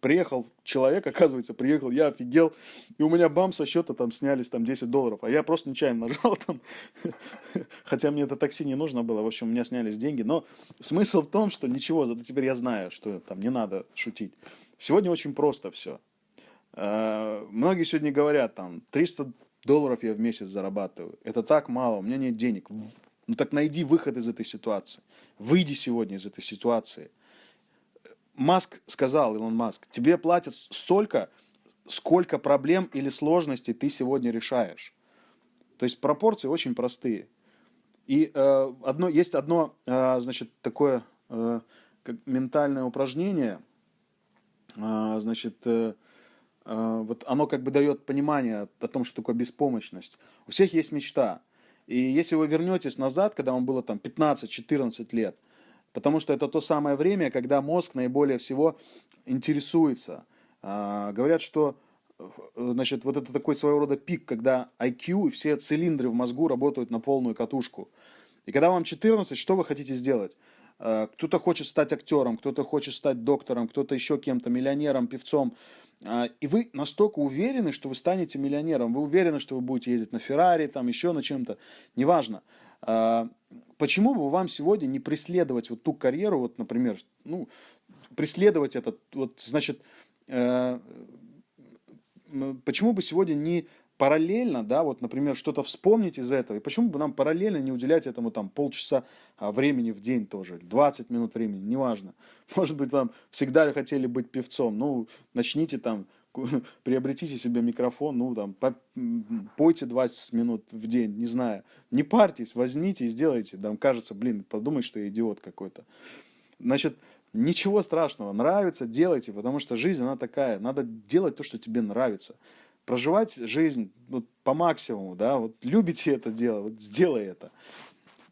приехал человек, оказывается, приехал, я офигел, и у меня бам, со счета там снялись там 10 долларов, а я просто нечаянно *laughs* нажал там, хотя мне это такси не нужно было, в общем, у меня снялись деньги, но смысл в том, что ничего, зато теперь я знаю, что там не надо шутить. Сегодня очень просто все. А, многие сегодня говорят, там, 300 долларов я в месяц зарабатываю, это так мало, у меня нет денег. Ну так найди выход из этой ситуации, выйди сегодня из этой ситуации – Маск сказал, Илон Маск, тебе платят столько, сколько проблем или сложностей ты сегодня решаешь. То есть пропорции очень простые. И э, одно, есть одно, э, значит, такое э, как ментальное упражнение, э, значит, э, э, вот оно как бы дает понимание о том, что такое беспомощность. У всех есть мечта. И если вы вернетесь назад, когда вам было там 15-14 лет – Потому что это то самое время, когда мозг наиболее всего интересуется. А, говорят, что э, значит, вот это такой своего рода пик, когда IQ и все цилиндры в мозгу работают на полную катушку. И когда вам 14, что вы хотите сделать? А, кто-то хочет стать актером, кто-то хочет стать доктором, кто-то еще кем-то, миллионером, певцом. А, и вы настолько уверены, что вы станете миллионером. Вы уверены, что вы будете ездить на Феррари, там еще на чем-то. Неважно. А, почему бы вам сегодня не преследовать вот ту карьеру, вот, например, ну, преследовать этот, вот, значит, э, почему бы сегодня не параллельно, да, вот, например, что-то вспомнить из этого, и почему бы нам параллельно не уделять этому там полчаса а, времени в день тоже, 20 минут времени, неважно. *laughs* Может быть, вам всегда хотели быть певцом, ну, начните там *laughs* приобретите себе микрофон, ну, там, по, пойте 20 минут в день, не знаю. Не парьтесь, возьмите и сделайте. Там кажется, блин, подумай, что я идиот какой-то. Значит, ничего страшного. Нравится, делайте, потому что жизнь, она такая. Надо делать то, что тебе нравится. Проживать жизнь вот, по максимуму, да, вот любите это дело, вот сделай это.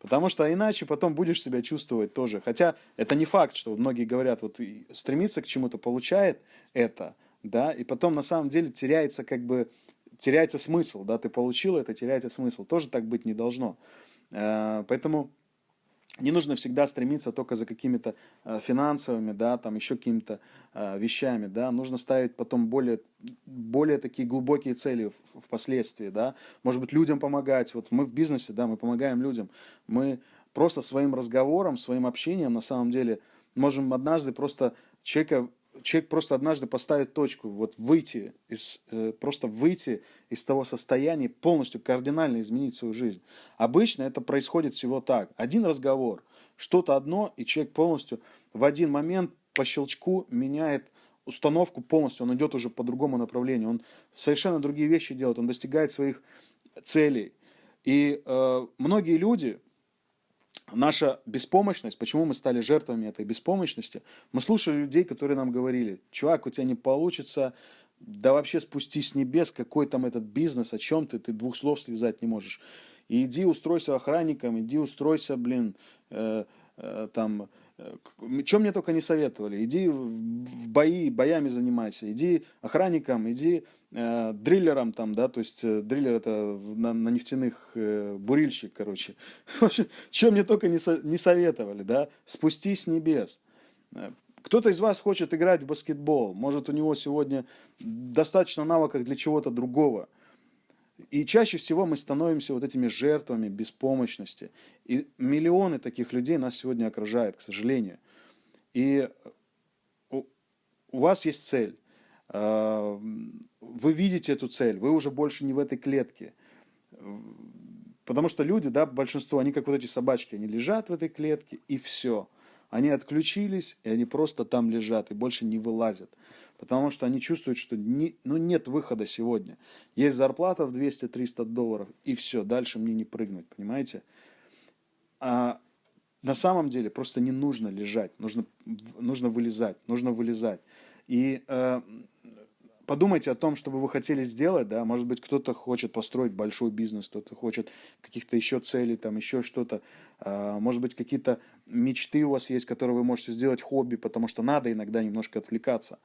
Потому что иначе потом будешь себя чувствовать тоже. Хотя это не факт, что многие говорят, вот стремиться к чему-то получает это – да, и потом на самом деле теряется как бы, теряется смысл, да, ты получил это, теряется смысл. Тоже так быть не должно. Э, поэтому не нужно всегда стремиться только за какими-то э, финансовыми, да, там еще какими-то э, вещами, да, нужно ставить потом более, более такие глубокие цели впоследствии, да, может быть, людям помогать, вот мы в бизнесе, да, мы помогаем людям, мы просто своим разговором, своим общением, на самом деле, можем однажды просто человека человек просто однажды поставит точку, вот выйти из, э, просто выйти из того состояния, полностью кардинально изменить свою жизнь. Обычно это происходит всего так. Один разговор, что-то одно, и человек полностью в один момент по щелчку меняет установку полностью, он идет уже по другому направлению, он совершенно другие вещи делает, он достигает своих целей. И э, многие люди, наша беспомощность, почему мы стали жертвами этой беспомощности, мы слушали людей, которые нам говорили, чувак, у тебя не получится, да вообще спустись с небес, какой там этот бизнес, о чем ты, ты двух слов связать не можешь. И иди устройся охранником, иди устройся, блин, э, э, там, чем мне только не советовали. Иди в бои, боями занимайся. Иди охранником, иди э, дриллером там, да, то есть э, дриллер это на, на нефтяных э, бурильщик, короче. *laughs* Чем мне только не, со, не советовали, да. Спустись с небес. Э, кто-то из вас хочет играть в баскетбол. Может, у него сегодня достаточно навыков для чего-то другого. И чаще всего мы становимся вот этими жертвами беспомощности. И миллионы таких людей нас сегодня окружают, к сожалению. И у, вас есть цель. А, вы видите эту цель, вы уже больше не в этой клетке. Потому что люди, да, большинство, они как вот эти собачки, они лежат в этой клетке, и все. Они отключились, и они просто там лежат, и больше не вылазят. Потому что они чувствуют, что не, ну, нет выхода сегодня. Есть зарплата в 200-300 долларов, и все, дальше мне не прыгнуть, понимаете? А на самом деле просто не нужно лежать, нужно, нужно вылезать, нужно вылезать. И э, подумайте о том, что бы вы хотели сделать, да, может быть, кто-то хочет построить большой бизнес, кто-то хочет каких-то еще целей, там, еще что-то, а, может быть, какие-то мечты у вас есть, которые вы можете сделать хобби, потому что надо иногда немножко отвлекаться.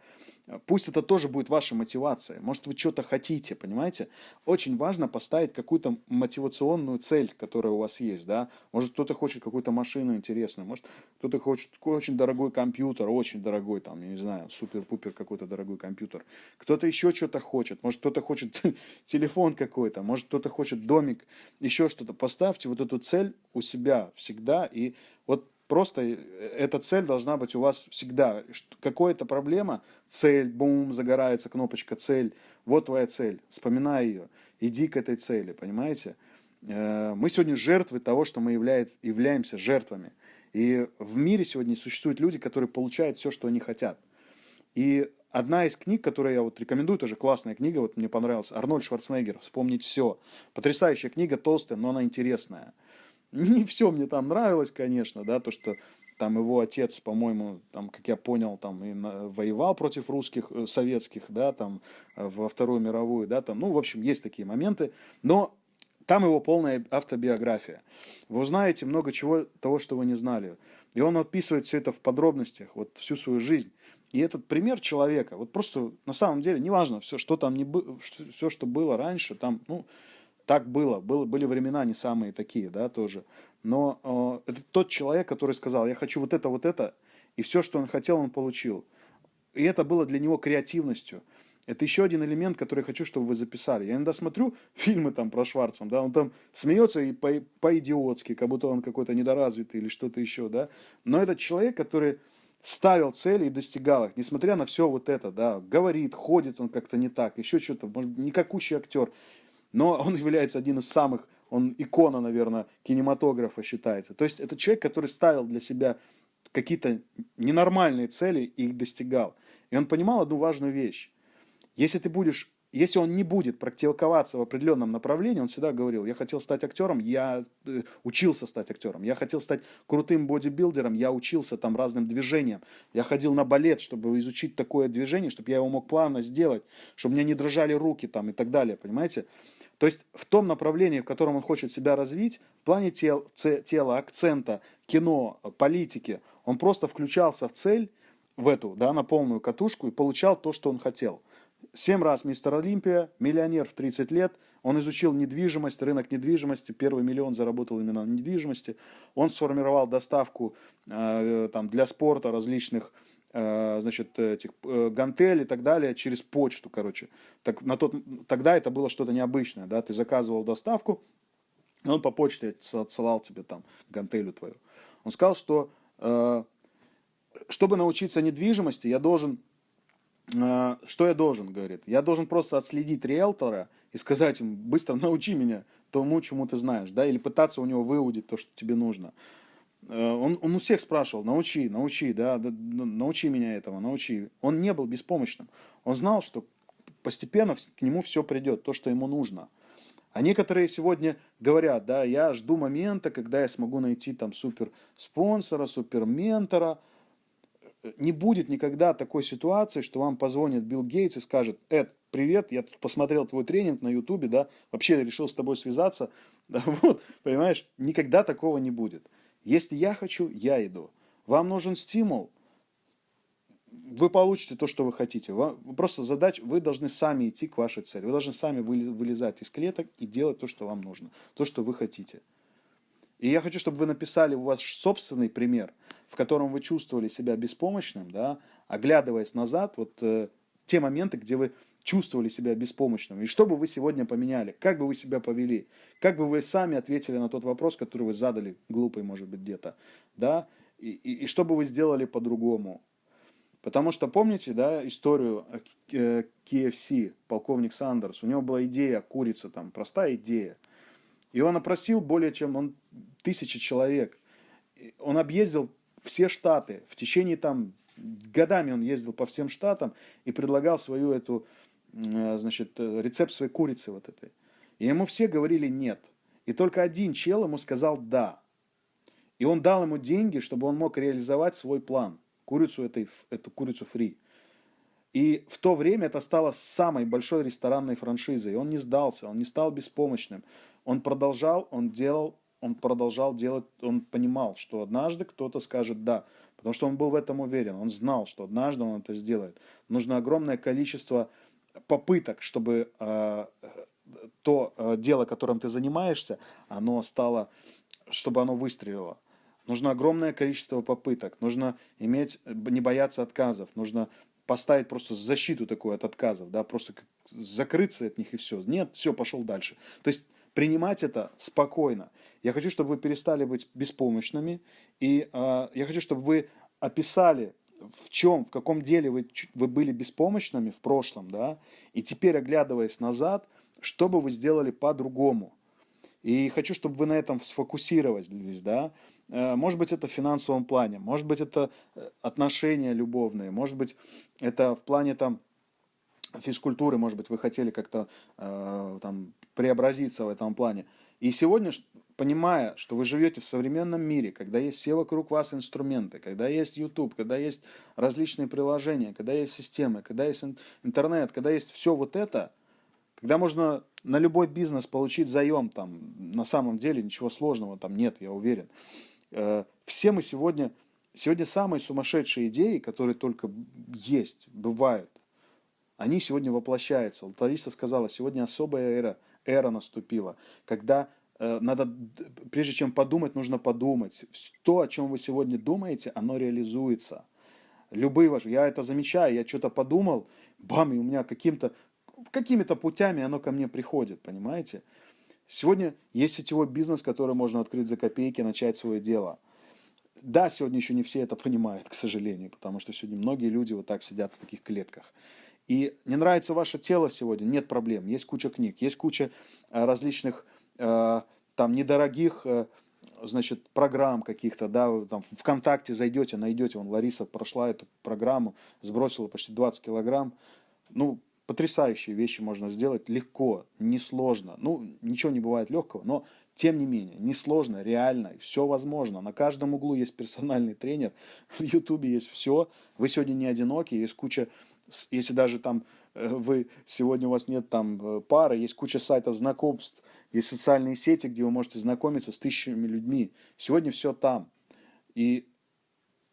Пусть это тоже будет ваша мотивация. Может, вы что-то хотите, понимаете? Очень важно поставить какую-то мотивационную цель, которая у вас есть, да. Может, кто-то хочет какую-то машину интересную, может, кто-то хочет очень дорогой компьютер, очень дорогой, там, я не знаю, супер-пупер какой-то дорогой компьютер. Кто-то еще что-то хочет, может, кто-то хочет *laughs* телефон какой-то, может, кто-то хочет домик, еще что-то. Поставьте вот эту цель у себя всегда, и вот Просто э, эта цель должна быть у вас всегда. Какая-то проблема, цель, бум, загорается кнопочка цель. Вот твоя цель, вспоминай ее, иди к этой цели, понимаете? Э, мы сегодня жертвы того, что мы являемся жертвами. И в мире сегодня существуют люди, которые получают все, что они хотят. И одна из книг, которую я вот рекомендую, тоже классная книга, вот мне понравилась, Арнольд Шварценеггер «Вспомнить все». Потрясающая книга, толстая, но она интересная. Не все мне там нравилось, конечно, да, то, что там его отец, по-моему, там, как я понял, там и воевал против русских, э, советских, да, там, э, во Вторую мировую, да, там, ну, в общем, есть такие моменты, но там его полная автобиография. Вы узнаете много чего, того, что вы не знали. И он описывает все это в подробностях, вот всю свою жизнь. И этот пример человека, вот просто на самом деле, неважно, все, что там не было, все, что было раньше, там, ну, так было. было. Были времена не самые такие, да, тоже. Но э, это тот человек, который сказал, я хочу вот это, вот это, и все, что он хотел, он получил. И это было для него креативностью. Это еще один элемент, который я хочу, чтобы вы записали. Я иногда смотрю *laughs* фильмы там про Шварцем, да, он там смеется и по, по-идиотски, как будто он какой-то недоразвитый или что-то еще, да. Но этот человек, который ставил цели и достигал их, несмотря на все вот это, да, говорит, ходит он как-то не так, еще что-то, может, никакущий актер но он является один из самых, он икона, наверное, кинематографа считается. То есть это человек, который ставил для себя какие-то ненормальные цели и их достигал. И он понимал одну важную вещь. Если ты будешь если он не будет практиковаться в определенном направлении, он всегда говорил, я хотел стать актером, я э, учился стать актером, я хотел стать крутым бодибилдером, я учился там разным движениям, я ходил на балет, чтобы изучить такое движение, чтобы я его мог плавно сделать, чтобы меня не дрожали руки там и так далее, понимаете? То есть в том направлении, в котором он хочет себя развить, в плане тел, тела, акцента, кино, политики, он просто включался в цель, в эту, да, на полную катушку и получал то, что он хотел. Семь раз мистер Олимпия, миллионер в 30 лет, он изучил недвижимость, рынок недвижимости, первый миллион заработал именно на недвижимости. Он сформировал доставку э, там, для спорта различных значит, этих э, гантель и так далее через почту, короче. Так, на тот, тогда это было что-то необычное, да, ты заказывал доставку, и он по почте отсылал тебе там гантелю твою. Он сказал, что э, чтобы научиться недвижимости, я должен, э, что я должен, говорит, я должен просто отследить риэлтора и сказать ему, быстро научи меня тому, чему ты знаешь, да, или пытаться у него выудить то, что тебе нужно. Э, он, он у всех спрашивал, научи, научи, да, да, научи меня этого, научи. Он не был беспомощным. Он знал, что постепенно к нему все придет, то, что ему нужно. А некоторые сегодня говорят, да, я жду момента, когда я смогу найти там супер спонсора, супер ментора. Не будет никогда такой ситуации, что вам позвонит Билл Гейтс и скажет, Эд, привет, я тут посмотрел твой тренинг на ютубе, да, вообще решил с тобой связаться. *laughs* Да, вот, понимаешь, никогда такого не будет. Если я хочу, я иду. Вам нужен стимул, вы получите то, что вы хотите. Просто задача, вы должны сами идти к вашей цели. Вы должны сами вылезать из клеток и делать то, что вам нужно, то, что вы хотите. И я хочу, чтобы вы написали у вас собственный пример, в котором вы чувствовали себя беспомощным, да, оглядываясь назад, вот э, те моменты, где вы чувствовали себя беспомощным? И что бы вы сегодня поменяли? Как бы вы себя повели? Как бы вы сами ответили на тот вопрос, который вы задали, глупый, может быть, где-то? Да? И, и, и что бы вы сделали по-другому? Потому что помните, да, историю KFC, полковник Сандерс, у него была идея курица, там, простая идея. И он опросил более чем он, тысячи человек. Он объездил все штаты. В течение там годами он ездил по всем штатам и предлагал свою эту, э, значит, э, рецепт своей курицы вот этой. И ему все говорили нет. И только один чел ему сказал да. И он дал ему деньги, чтобы он мог реализовать свой план. Курицу этой, эту курицу фри. И в то время это стало самой большой ресторанной франшизой. И он не сдался, он не стал беспомощным. Он продолжал, он делал, он продолжал делать, он понимал, что однажды кто-то скажет «да». Потому что он был в этом уверен, он знал, что однажды он это сделает. Нужно огромное количество попыток, чтобы э, то э, дело, которым ты занимаешься, оно стало, чтобы оно выстрелило. Нужно огромное количество попыток, нужно иметь, не бояться отказов, нужно поставить просто защиту такую от отказов, да, просто закрыться от них и все. Нет, все, пошел дальше. То есть принимать это спокойно. Я хочу, чтобы вы перестали быть беспомощными, и э, я хочу, чтобы вы описали, в чем, в каком деле вы, вы были беспомощными в прошлом, да, и теперь, оглядываясь назад, что бы вы сделали по-другому. И хочу, чтобы вы на этом сфокусировались, да. Э, может быть, это в финансовом плане, может быть, это э, отношения любовные, может быть, это в плане там физкультуры, может быть, вы хотели как-то э, там преобразиться в этом плане. И сегодня, понимая, что вы живете в современном мире, когда есть все вокруг вас инструменты, когда есть YouTube, когда есть различные приложения, когда есть системы, когда есть интернет, когда есть все вот это, когда можно на любой бизнес получить заем, там, на самом деле ничего сложного там нет, я уверен. Э, все мы сегодня, сегодня самые сумасшедшие идеи, которые только есть, бывают, они сегодня воплощаются. Лариса сказала, сегодня особая эра, эра наступила, когда э, надо, прежде чем подумать, нужно подумать. То, о чем вы сегодня думаете, оно реализуется. Любые ваши, я это замечаю, я что-то подумал, бам, и у меня каким-то, какими-то путями оно ко мне приходит, понимаете? Сегодня есть сетевой бизнес, который можно открыть за копейки, начать свое дело. Да, сегодня еще не все это понимают, к сожалению, потому что сегодня многие люди вот так сидят в таких клетках. И не нравится ваше тело сегодня, нет проблем. Есть куча книг, есть куча э, различных э, там недорогих э, значит, программ каких-то, да, там ВКонтакте зайдете, найдете, вон Лариса прошла эту программу, сбросила почти 20 килограмм. Ну, потрясающие вещи можно сделать легко, несложно. Ну, ничего не бывает легкого, но тем не менее, несложно, реально, все возможно. На каждом углу есть персональный тренер, *laughs* в Ютубе есть все. Вы сегодня не одиноки, есть куча если даже там э, вы сегодня у вас нет там э, пары, есть куча сайтов знакомств, есть социальные сети, где вы можете знакомиться с тысячами людьми. Сегодня все там. И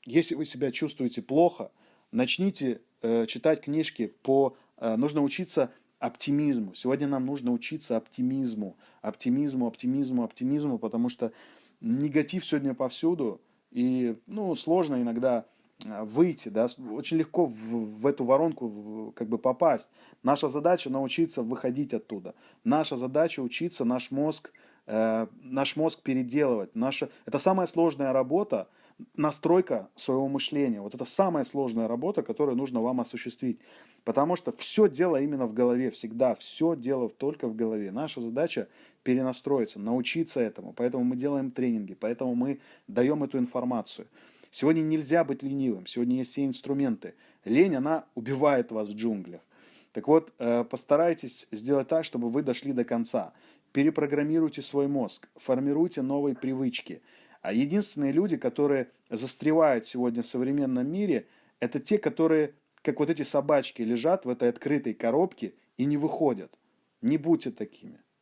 если вы себя чувствуете плохо, начните э, читать книжки по... Э, нужно учиться оптимизму. Сегодня нам нужно учиться оптимизму. Оптимизму, оптимизму, оптимизму, потому что негатив сегодня повсюду. И ну, сложно иногда выйти, да, очень легко в, в эту воронку в, как бы попасть. Наша задача научиться выходить оттуда. Наша задача учиться наш мозг, э, наш мозг переделывать. Наша, это самая сложная работа, настройка своего мышления. Вот это самая сложная работа, которую нужно вам осуществить. Потому что все дело именно в голове, всегда. Все дело только в голове. Наша задача перенастроиться, научиться этому. Поэтому мы делаем тренинги, поэтому мы даем эту информацию. Сегодня нельзя быть ленивым, сегодня есть все инструменты. Лень, она убивает вас в джунглях. Так вот, э, постарайтесь сделать так, чтобы вы дошли до конца. Перепрограммируйте свой мозг, формируйте новые привычки. А единственные люди, которые застревают сегодня в современном мире, это те, которые, как вот эти собачки, лежат в этой открытой коробке и не выходят. Не будьте такими.